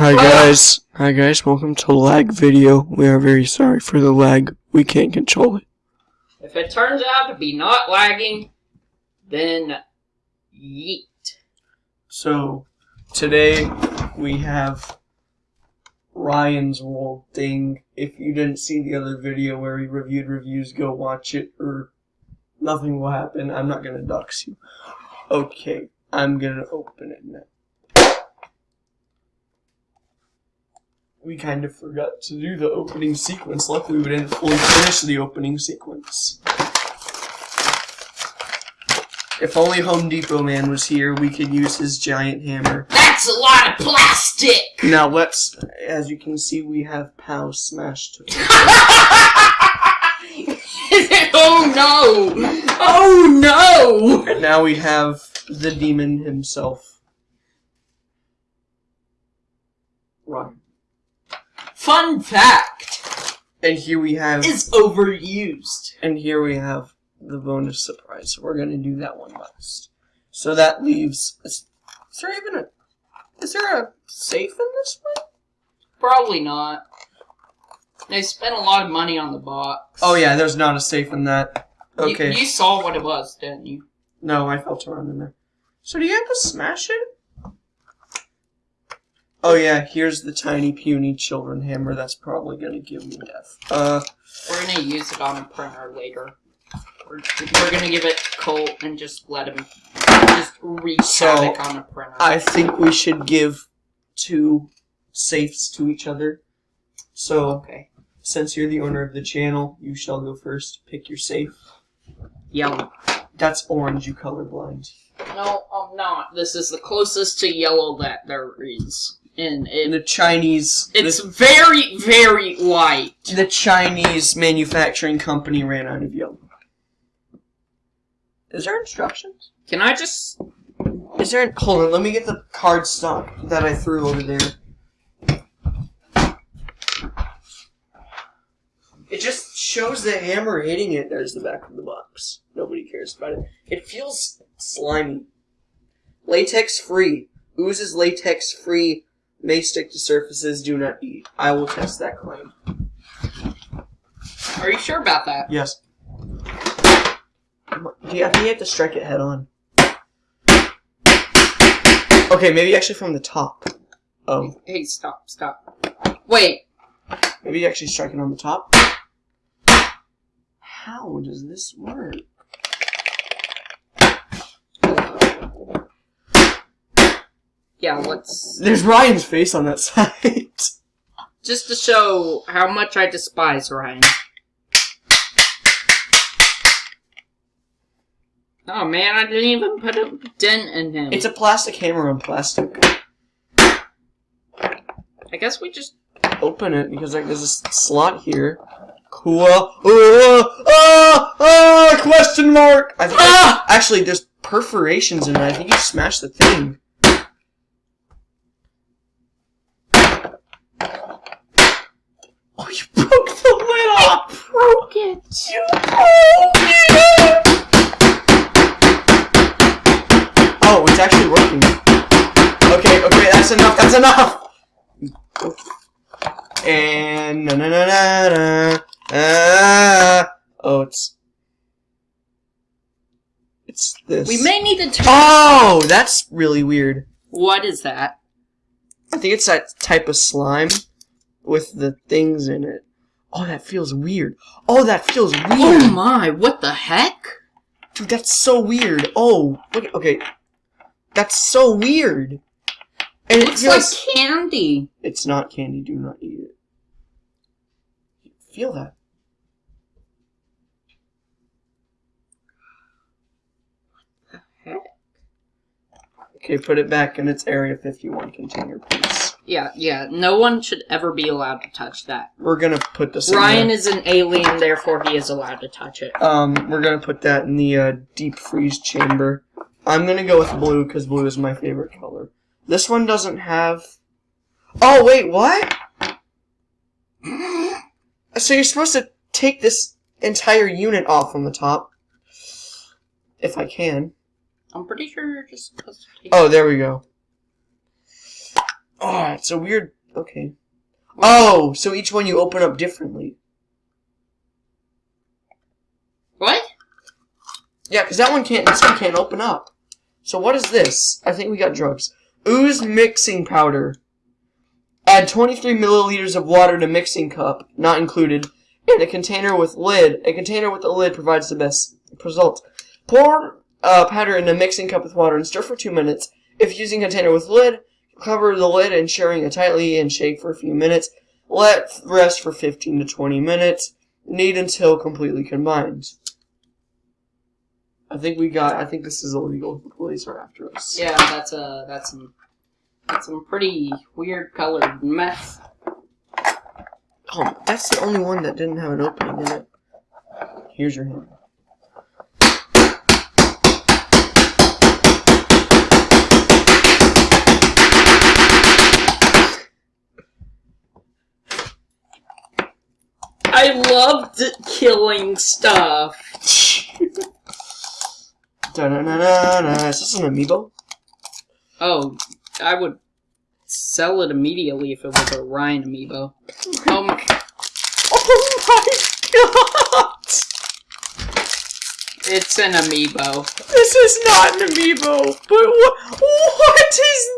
Hi guys. Hi guys, welcome to lag video. We are very sorry for the lag. We can't control it. If it turns out to be not lagging, then yeet. So, today we have Ryan's World thing. If you didn't see the other video where he reviewed reviews, go watch it or nothing will happen. I'm not gonna dox you. Okay, I'm gonna open it now. We kind of forgot to do the opening sequence. Luckily, we didn't fully finish the opening sequence. If only Home Depot man was here, we could use his giant hammer. That's a lot of plastic! Now let's, as you can see, we have Pow smashed. oh no! Oh no! and now we have the demon himself. Ryan. Fun fact And here we have, is overused. and here we have the bonus surprise. We're gonna do that one last. So that leaves. Is, is there even a? Is there a safe in this one? Probably not. They spent a lot of money on the box. Oh yeah, there's not a safe in that. You- Okay. You, saw what it was, didn't you? No, I felt around in there. So do you have to smash it? Oh yeah, here's the tiny puny children hammer. That's probably gonna give me death. Uh, We're gonna use it on a printer later. We're, we're gonna give it Colt and just let him just wreak So, havoc on a printer. I think we should give two safes to each other. So, okay. since you're the owner of the channel, you shall go first. Pick your safe. Yellow. That's orange. You colorblind. No, I'm not. This is the closest to yellow that there is. And it, the Chinese. it's very, very light. the, the Chinese manufacturing company ran out of yellow. Is there instructions? Can I just... Is there? Hold on, let me get the card stock that I threw over there. It just shows the hammer hitting it. There's the back of the box. Nobody cares about it. It feels slimy. Latex free. Oozes latex free. May stick to surfaces. Do not eat. I will test that claim. Are you sure about that? Yes. Yeah, I think you have to strike it head on. Okay, maybe actually from the top. Oh, Hey, stop, stop. Wait. maybe actually strike it on the top. How does this work? Yeah, let's... There's Ryan's face on that side. Just to show how much I despise Ryan. Oh man, I didn't even put a dent in him. it's a plastic hammer on plastic. I guess we just... Open it because like there's a slot here. Cool. Oh, ah, ah, question mark. I think Ah! actually there's perforations in it. I think you smashed the thing. Oh, you broke the lid off. Broke it! You broke. Oh, it's actually working. Okay, okay, that's enough. That's enough. And na na na na na. Ah. Oh, it's it's this. We may need to turn... Oh, that's really weird. What is that? I think it's that type of slime with the things in it. Oh, that feels weird. Oh, that feels weird. Oh my, what the heck? Dude, that's so weird. Oh, look. Okay, that's so weird. And it Looks feels. like candy. It's not candy. Do not eat it. Feel that. Heck? Okay, put it back in its Area 51 container, please. Yeah, yeah, no one should ever be allowed to touch that. We're gonna put this. in Ryan is an alien, therefore he is allowed to touch it. Um, we're gonna put that in the uh, deep freeze chamber. I'm gonna go with blue because blue is my favorite color. This one doesn't have. Oh wait, what? So you're supposed to take this entire unit off from the top, if I can. I'm pretty sure you're just supposed to take Oh, there we go. Oh, it's a weird. Okay. Oh, so each one you open up differently. What? Yeah, because that one can't. This one can't open up. So what is this? I think we got drugs. Ooze mixing powder. Add 23 milliliters of water to mixing cup, not included, and a container with lid. A container with a lid provides the best result. Pour uh, powder in a mixing cup with water and stir for two minutes. If using a container with lid, cover the lid and ensuring it tightly and shake for a few minutes. Let rest for 15 to 20 minutes. Knead until completely combined. I think we got. I think this is illegal. The police are after us. Yeah, that's a that's some that's some pretty weird colored meth. Oh, that's the only one that didn't have an opening in it. Here's your hand. I loved killing stuff. Da-na-na-na-na. Is this an amiibo? Oh, I would sell it immediately if it was a Ryan amiibo. Oh um, my, Oh my god! it's an amiibo. This is not an amiibo. But what? What is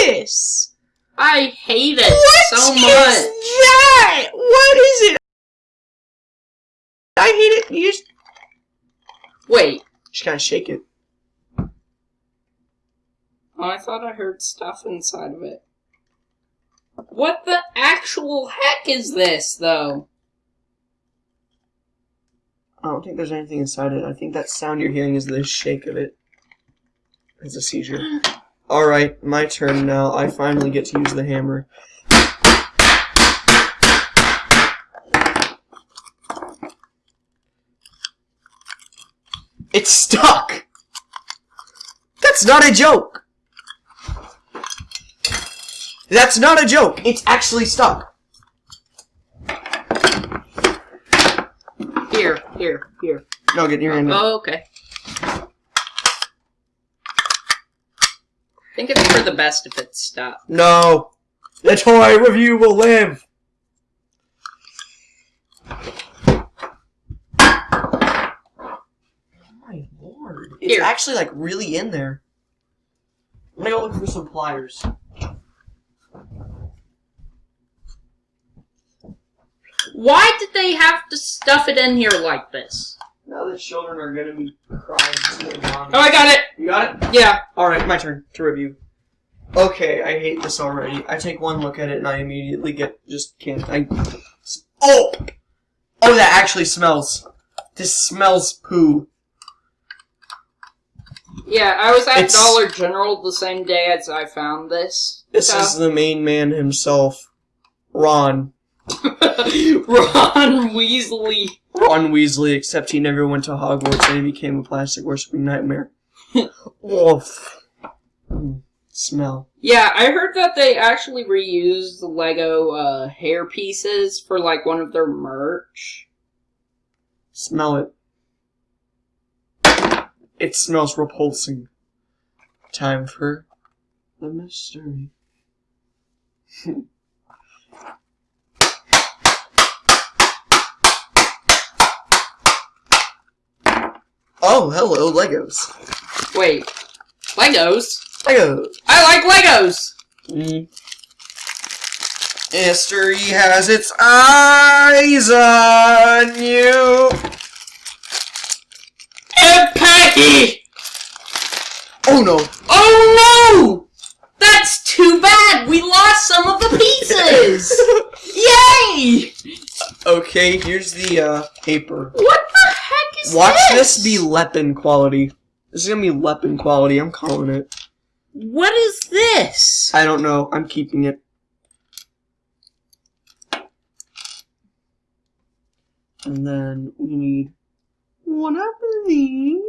this? I hate it What so much. that? What is it? I hate it. You just, Just gotta shake it. oh, I thought I heard stuff inside of it. What the actual heck is this, though? I don't think there's anything inside it. I think that sound you're hearing is the shake of it. It's a seizure. Alright, my turn now. I finally get to use the hammer. It's stuck! That's not a joke! That's not a joke! It's actually stuck! Here, here, here. No, get your hand. Oh, okay. I think it's for the best if it stopped. No. The toy review will live. My lord. It's Here. actually like really in there. I'm gonna go look for some pliers. Why did they have to stuff it in here like this? Now the children are gonna be crying. to. Oh, I got it! You got it? Yeah. Alright, my turn to review. Okay, I hate this already. I take one look at it and I immediately get just can't I Oh Oh that actually smells. This smells poo. Yeah, I was at It's- Dollar General the same day as I found this. This So- is the main man himself. Ron. Ron Weasley. Ron Weasley, except he never went to Hogwarts and he became a plastic worshipping nightmare. Oof. Mm, Smell. Yeah, I heard that they actually reused the Lego uh, hair pieces for like one of their merch. Smell it. It smells repulsing. Time for the mystery. oh, hello, Legos. Wait, Legos? Legos. I like Legos! Mm. History has its eyes on you. Peggy! Oh no. Oh no! That's too bad! We lost some of the pieces! Yay! Okay, here's the uh, paper. What the heck is Watch this? this be Lepin quality. This is gonna be Lepin quality. I'm calling it. What is this? I don't know. I'm keeping it. And then we need one of these.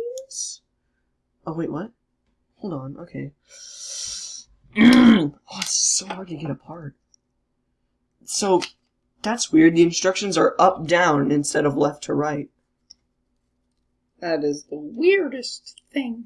Oh wait, what? Hold on. Okay. oh, it's so hard to get apart. So that's weird. The instructions are up down instead of left to right. That is the weirdest thing.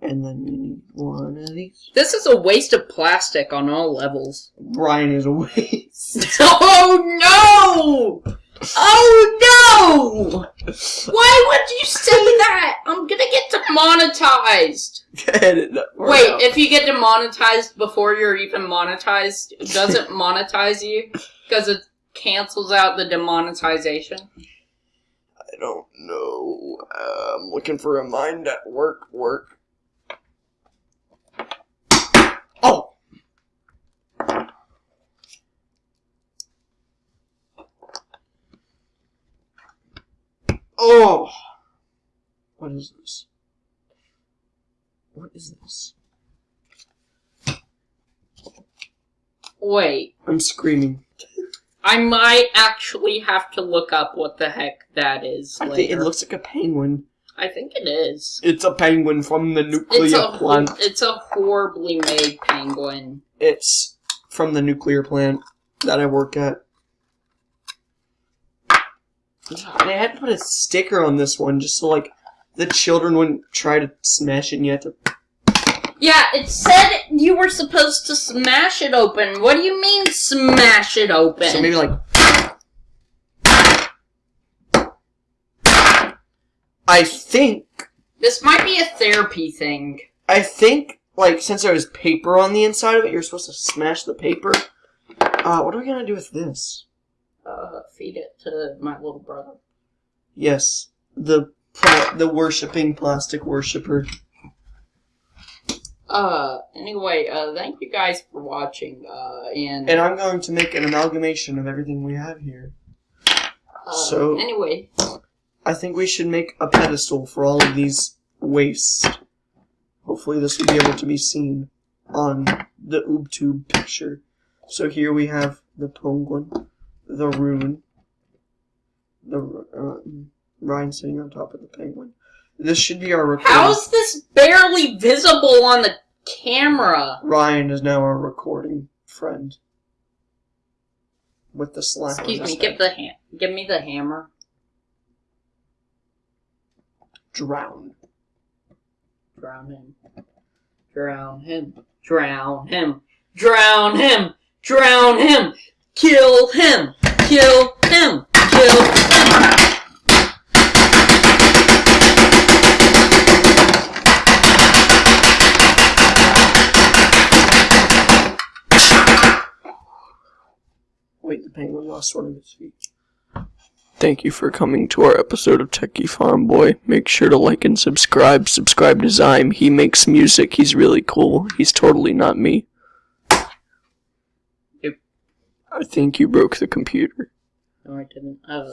And then you need one of these. This is a waste of plastic on all levels. Brian is a waste. oh no! Oh no! Why would you say that? I'm gonna get demonetized. Edit that part Wait, out. if you get demonetized before you're even monetized, does it monetize you? Because it cancels out the demonetization? I don't know. Uh, I'm looking for a mind at work. Work. Oh. Oh. What is this? What is this? Wait, I'm screaming. I might actually have to look up what the heck that is I later. think it looks like a penguin. I think it is. It's a penguin from the nuclear It's a plant. it's a horribly made penguin. It's from the nuclear plant that I work at. They had to put a sticker on this one just so like the children wouldn't try to smash it and you had to Yeah, it said you were supposed to smash it open. What do you mean smash it open? so maybe like I think this might be a therapy thing. I think like since there was paper on the inside of it, you're supposed to smash the paper. Uh, what are we gonna do with this? Uh, feed it to my little brother. Yes, the the worshipping plastic worshiper. Uh, anyway, uh, thank you guys for watching. Uh, and, And I'm going to make an amalgamation of everything we have here. uh, so- anyway, I think we should make a pedestal for all of these waste. Hopefully this will be able to be seen on the OobTube picture. So here we have the penguin, the rune, the uh, Ryan sitting on top of the penguin. This should be our recording. how's this barely visible on the camera? Ryan is now our recording friend. With the slap. on Excuse me, give the ha- give me the hammer. drown. Drown him. Drown him. Drown him. Drown him. Drown him. Kill him. Kill him. Kill him. Penguin lost one of his feet. Thank you for coming to our episode of Techie Farm Boy. Make sure to like and subscribe. Subscribe to Zyme. He makes music. He's really cool. He's totally not me. Yep. I think you broke the computer. No, I didn't. Uh,